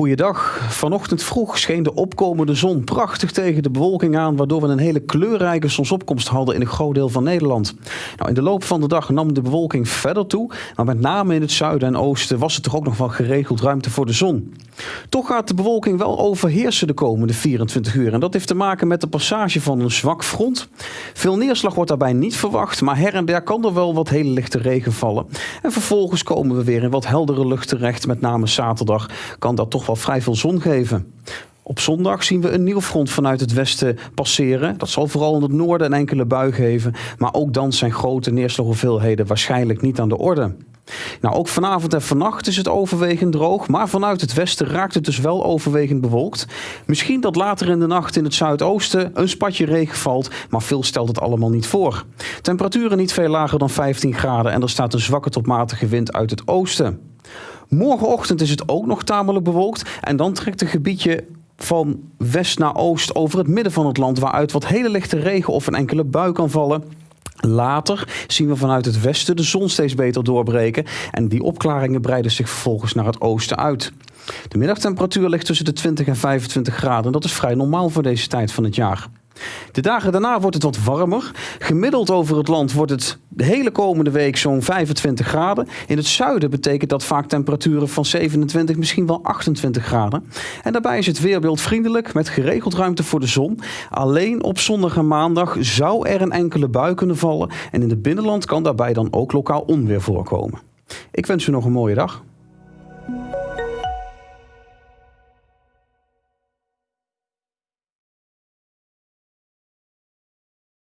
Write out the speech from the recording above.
Goeiedag. Vanochtend vroeg scheen de opkomende zon prachtig tegen de bewolking aan, waardoor we een hele kleurrijke zonsopkomst hadden in een groot deel van Nederland. Nou, in de loop van de dag nam de bewolking verder toe, maar met name in het zuiden en oosten was er toch ook nog wel geregeld ruimte voor de zon. Toch gaat de bewolking wel overheersen de komende 24 uur en dat heeft te maken met de passage van een zwak front. Veel neerslag wordt daarbij niet verwacht, maar her en der kan er wel wat hele lichte regen vallen. En vervolgens komen we weer in wat heldere lucht terecht, met name zaterdag kan dat toch wel vrij veel zon geven. Op zondag zien we een nieuw front vanuit het westen passeren. Dat zal vooral in het noorden een enkele bui geven. Maar ook dan zijn grote neerslaghoeveelheden waarschijnlijk niet aan de orde. Nou, ook vanavond en vannacht is het overwegend droog, maar vanuit het westen raakt het dus wel overwegend bewolkt. Misschien dat later in de nacht in het zuidoosten een spatje regen valt, maar veel stelt het allemaal niet voor. Temperaturen niet veel lager dan 15 graden en er staat een zwakke tot matige wind uit het oosten. Morgenochtend is het ook nog tamelijk bewolkt en dan trekt een gebiedje van west naar oost over het midden van het land, waaruit wat hele lichte regen of een enkele bui kan vallen. Later zien we vanuit het westen de zon steeds beter doorbreken en die opklaringen breiden zich vervolgens naar het oosten uit. De middagtemperatuur ligt tussen de 20 en 25 graden en dat is vrij normaal voor deze tijd van het jaar. De dagen daarna wordt het wat warmer. Gemiddeld over het land wordt het de hele komende week zo'n 25 graden. In het zuiden betekent dat vaak temperaturen van 27, misschien wel 28 graden. En daarbij is het weerbeeld vriendelijk met geregeld ruimte voor de zon. Alleen op zondag en maandag zou er een enkele bui kunnen vallen. En in het binnenland kan daarbij dan ook lokaal onweer voorkomen. Ik wens u nog een mooie dag.